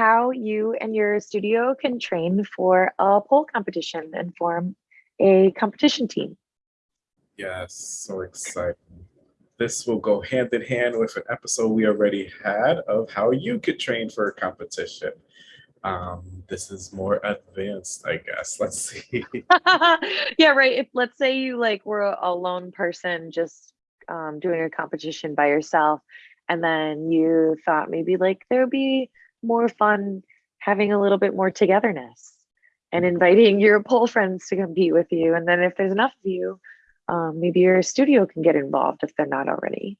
how you and your studio can train for a pole competition and form a competition team. Yes, so exciting. This will go hand in hand with an episode we already had of how you could train for a competition. Um, this is more advanced, I guess. Let's see. yeah, right. If let's say you like were a lone person just um, doing a competition by yourself, and then you thought maybe like there would be more fun having a little bit more togetherness and inviting your pole friends to compete with you. And then if there's enough of you, um, maybe your studio can get involved if they're not already.